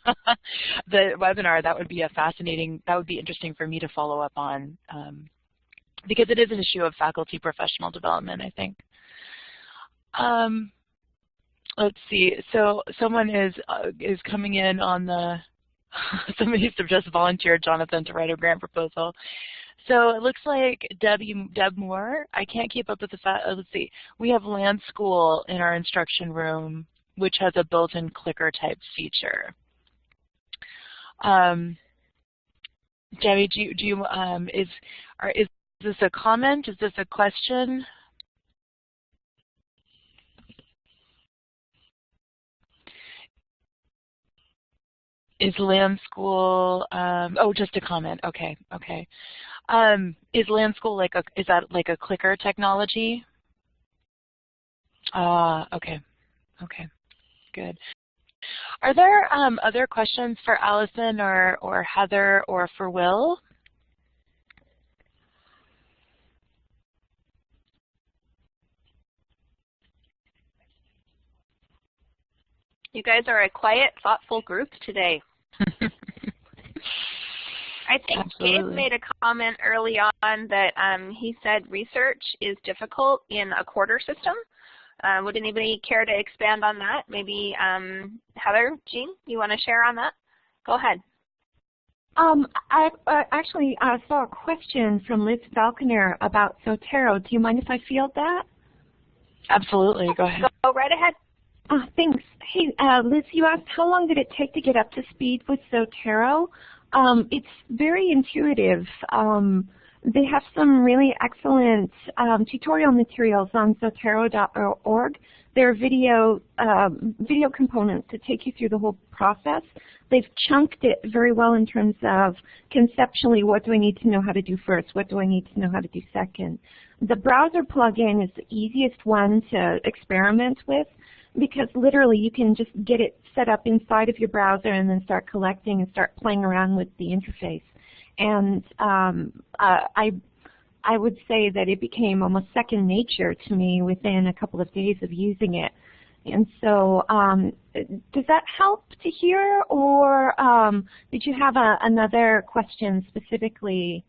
the webinar, that would be a fascinating, that would be interesting for me to follow up on um, because it is an issue of faculty professional development, I think. Um, let's see, so someone is, uh, is coming in on the, somebody just volunteered Jonathan to write a grant proposal. So it looks like Deb, Deb Moore, I can't keep up with the fact, uh, let's see. We have LanSchool in our instruction room, which has a built-in clicker type feature. Um, do you, do you um, is, are, is this a comment? Is this a question? Is LanSchool, um, oh, just a comment, okay, okay. Um, is LanSchool like a, is that like a clicker technology? Ah, okay, okay, good. Are there um, other questions for Allison or, or Heather or for Will? You guys are a quiet, thoughtful group today. I think Absolutely. Gabe made a comment early on that um, he said research is difficult in a quarter system. Uh, would anybody care to expand on that? Maybe um, Heather, Jean, you want to share on that? Go ahead. Um, I uh, actually uh, saw a question from Liz Falconer about Zotero. Do you mind if I field that? Absolutely. Go ahead. Go right ahead. Uh, thanks. Hey, uh, Liz, you asked how long did it take to get up to speed with Zotero? Um, it's very intuitive. Um, they have some really excellent um, tutorial materials on Zotero.org. There are video, um, video components to take you through the whole process. They've chunked it very well in terms of conceptually what do I need to know how to do first, what do I need to know how to do second. The browser plugin is the easiest one to experiment with because literally you can just get it set up inside of your browser and then start collecting and start playing around with the interface. And um, uh, I, I would say that it became almost second nature to me within a couple of days of using it. And so um, does that help to hear or um, did you have a, another question specifically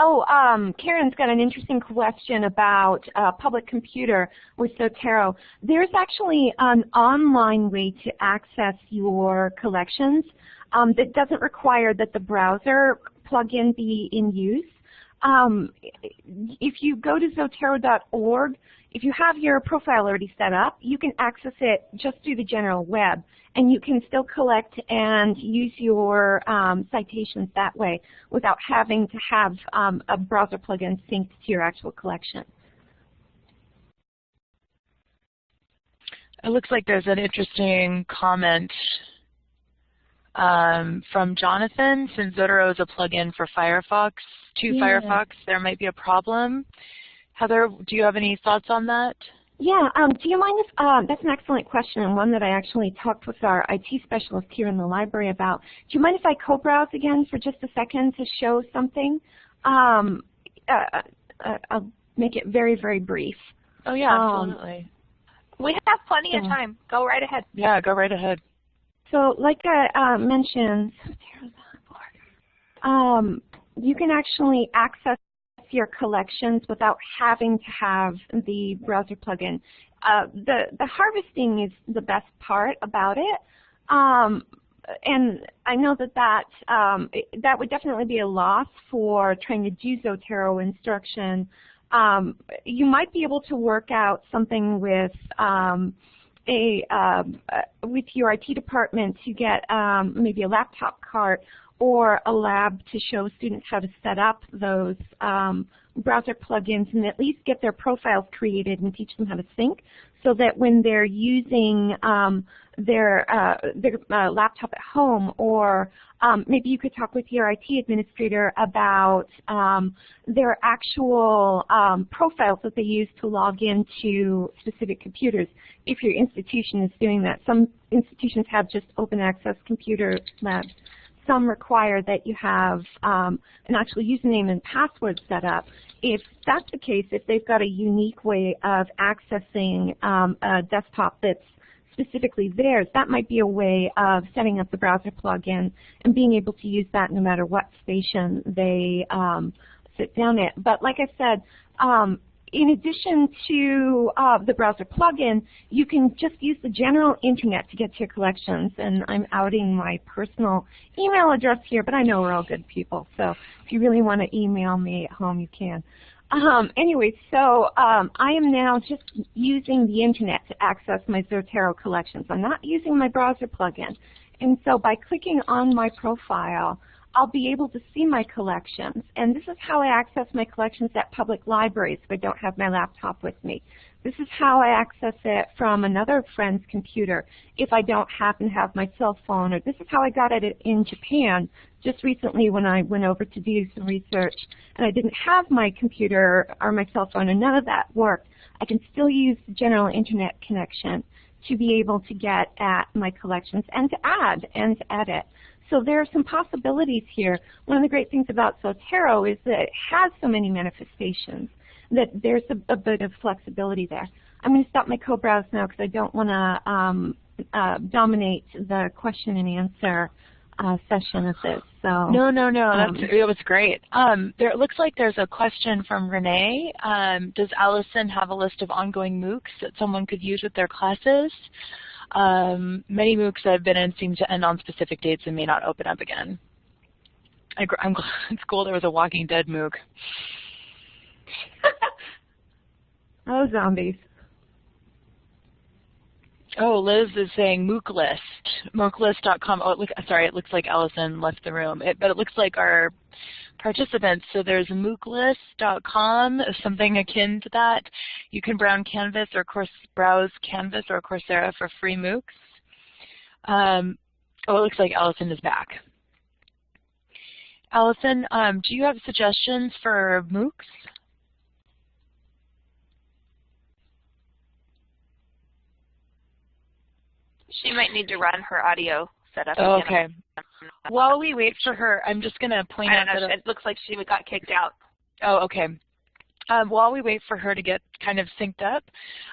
Oh, um, Karen's got an interesting question about uh, public computer with Zotero. There's actually an online way to access your collections um, that doesn't require that the browser plugin be in use. Um, if you go to Zotero.org, if you have your profile already set up, you can access it just through the general web, and you can still collect and use your um, citations that way without having to have um, a browser plugin synced to your actual collection. It looks like there's an interesting comment um, from Jonathan. Since Zotero is a plugin for Firefox, to yeah. Firefox, there might be a problem. Heather, do you have any thoughts on that? Yeah, um, do you mind if, um, that's an excellent question and one that I actually talked with our IT specialist here in the library about. Do you mind if I co-browse again for just a second to show something? Um, uh, uh, I'll make it very, very brief. Oh yeah, um, absolutely. we have plenty of time. Go right ahead. Yeah, go right ahead. So like I uh, mentioned, um, you can actually access your collections without having to have the browser plugin. Uh, the, the harvesting is the best part about it. Um, and I know that that, um, that would definitely be a loss for trying to do Zotero instruction. Um, you might be able to work out something with um, a uh, with your IT department to get um, maybe a laptop cart or a lab to show students how to set up those um, browser plugins and at least get their profiles created and teach them how to sync so that when they're using um, their, uh, their uh, laptop at home or um, maybe you could talk with your IT administrator about um, their actual um, profiles that they use to log into specific computers if your institution is doing that. Some institutions have just open access computer labs some require that you have um, an actual username and password set up. If that's the case, if they've got a unique way of accessing um, a desktop that's specifically theirs, that might be a way of setting up the browser plugin and being able to use that no matter what station they um, sit down at. But like I said, um, in addition to uh, the browser plugin, you can just use the general internet to get to your collections. And I'm outing my personal email address here, but I know we're all good people. So if you really want to email me at home, you can. Um, anyway, so um, I am now just using the internet to access my Zotero collections. I'm not using my browser plugin. And so by clicking on my profile, I'll be able to see my collections. And this is how I access my collections at public libraries if I don't have my laptop with me. This is how I access it from another friend's computer if I don't happen to have my cell phone. Or this is how I got it in Japan just recently when I went over to do some research and I didn't have my computer or my cell phone and none of that worked. I can still use the general internet connection to be able to get at my collections and to add and to edit. So there are some possibilities here. One of the great things about Zotero is that it has so many manifestations that there's a, a bit of flexibility there. I'm going to stop my co-browse now because I don't want to um, uh, dominate the question and answer uh, session of this. So no, no, no, um, that's it was great. Um, there it looks like there's a question from Renee. Um, does Allison have a list of ongoing MOOCs that someone could use with their classes? Um, many MOOCs I've been in seem to end on specific dates and may not open up again. I, am glad it's cool there was a Walking Dead MOOC. oh, zombies. Oh, Liz is saying MOOC list, mooc-list.com. Oh, look, sorry, it looks like Allison left the room. It, but it looks like our participants. So there's mooc-list.com, something akin to that. You can browse Canvas or course browse Canvas or Coursera for free MOOCs. Um, oh, it looks like Allison is back. Allison, um, do you have suggestions for MOOCs? She might need to run her audio setup. Oh, okay. While we wait for her, I'm just going to point out know, that uh, it looks like she got kicked out. Oh, okay. Um, while we wait for her to get kind of synced up,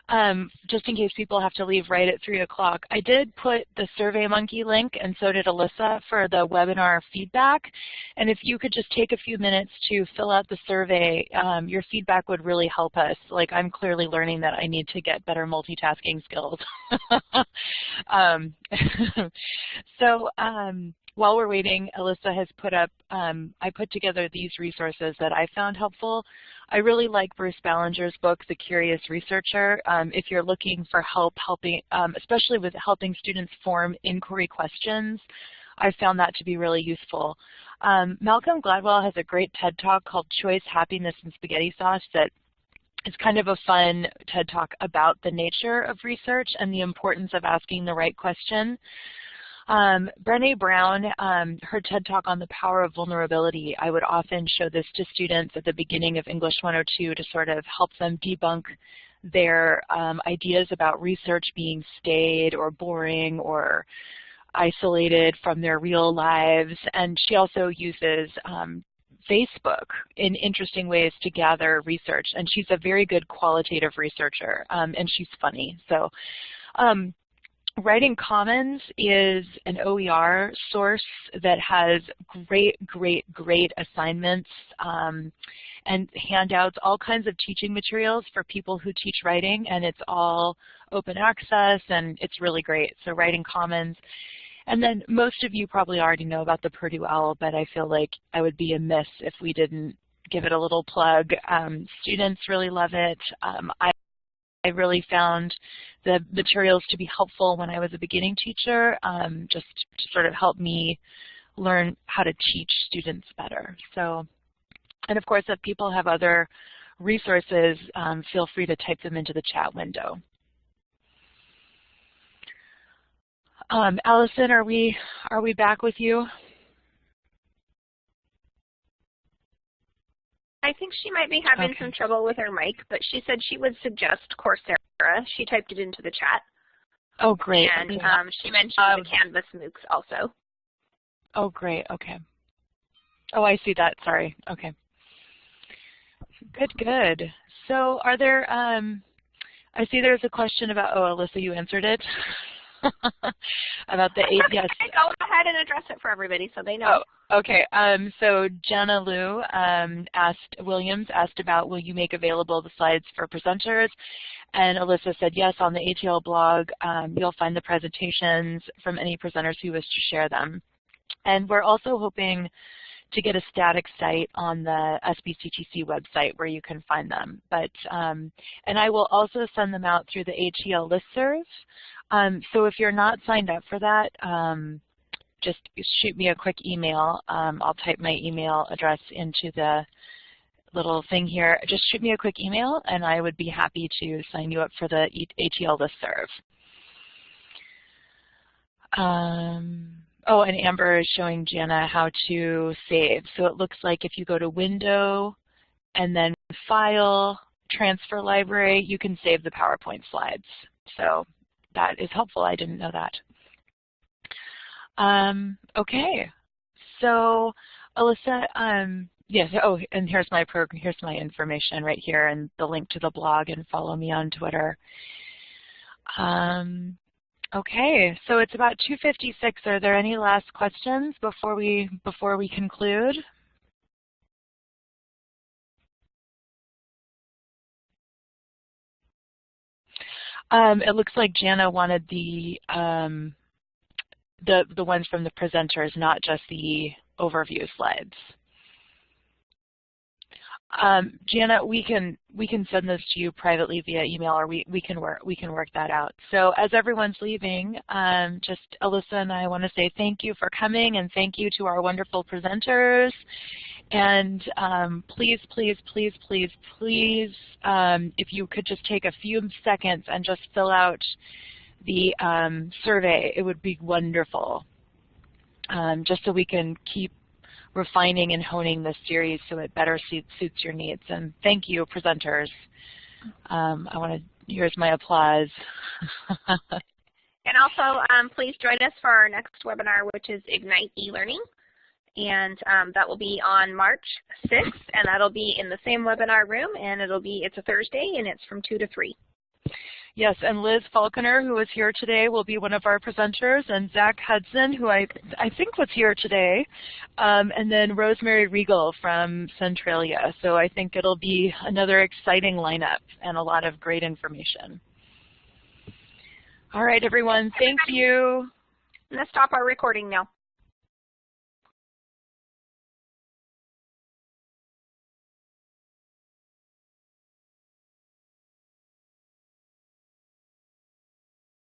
um, just in case people have to leave right at 3 o'clock, I did put the SurveyMonkey link, and so did Alyssa, for the webinar feedback. And if you could just take a few minutes to fill out the survey, um, your feedback would really help us. Like, I'm clearly learning that I need to get better multitasking skills. um, so, um, while we're waiting, Alyssa has put up, um, I put together these resources that I found helpful. I really like Bruce Ballenger's book, The Curious Researcher. Um, if you're looking for help helping, um, especially with helping students form inquiry questions, I found that to be really useful. Um, Malcolm Gladwell has a great TED Talk called Choice, Happiness, and Spaghetti Sauce that is kind of a fun TED Talk about the nature of research and the importance of asking the right question. Um, Brene Brown, um, her TED Talk on the power of vulnerability, I would often show this to students at the beginning of English 102 to sort of help them debunk their um, ideas about research being staid or boring or isolated from their real lives. And she also uses um, Facebook in interesting ways to gather research. And she's a very good qualitative researcher, um, and she's funny. So um, Writing Commons is an OER source that has great, great, great assignments um, and handouts, all kinds of teaching materials for people who teach writing, and it's all open access, and it's really great. So Writing Commons. And then most of you probably already know about the Purdue OWL, but I feel like I would be amiss if we didn't give it a little plug. Um, students really love it. Um, I I really found the materials to be helpful when I was a beginning teacher, um, just to sort of help me learn how to teach students better. So, and of course, if people have other resources, um, feel free to type them into the chat window. Um, Allison, are we are we back with you? I think she might be having Okay. some trouble with her mic, but she said she would suggest Coursera. She typed it into the chat. Oh, great. And Okay. um, she mentioned Um, the Canvas MOOCs also. Oh, great. Okay. Oh, I see that. Sorry. Okay. Good, good. So are there, um, I see there's a question about, oh, Alyssa, you answered it. about the eight. Yes. Go ahead and address it for everybody so they know. Oh, okay. Um, so Jenna Liu um, asked Williams asked about will you make available the slides for presenters, and Alyssa said yes. On the ATL blog, um, you'll find the presentations from any presenters who wish to share them, and we're also hoping to get a static site on the SBCTC website where you can find them. But um, and I will also send them out through the ATL listserv. Um, so if you're not signed up for that, um, just shoot me a quick email. Um, I'll type my email address into the little thing here. Just shoot me a quick email, and I would be happy to sign you up for the ATL listserv. Um, Oh, and Amber is showing Jana how to save. So it looks like if you go to Window and then File, Transfer Library, you can save the PowerPoint slides. So that is helpful. I didn't know that. Um, okay, so Alyssa, um, yes. Oh, and here's my program. Here's my information right here, and the link to the blog, and follow me on Twitter. Um, Okay, so it's about 2.56. Are there any last questions before we, before we conclude? Um, it looks like Jana wanted the, um, the, the ones from the presenters, not just the overview slides. Um, Jana, we can we can send this to you privately via email, or we we can work we can work that out. So as everyone's leaving, um, just Alyssa and I want to say thank you for coming, and thank you to our wonderful presenters. And um, please, please, please, please, please, um, if you could just take a few seconds and just fill out the um, survey, it would be wonderful. Um, just so we can keep refining and honing this series so it better suits, suits your needs. And thank you, presenters. Um, I want to, here's my applause. and also, um, please join us for our next webinar, which is Ignite eLearning. And um, that will be on March 6th, and that'll be in the same webinar room, and it'll be, it's a Thursday, and it's from 2 to 3. Yes, and Liz Falconer, who is here today, will be one of our presenters, and Zach Hudson, who I, I think was here today, um, and then Rosemary Regal from Centralia. So I think it'll be another exciting lineup and a lot of great information. All right, everyone, thank you. To stop our recording now.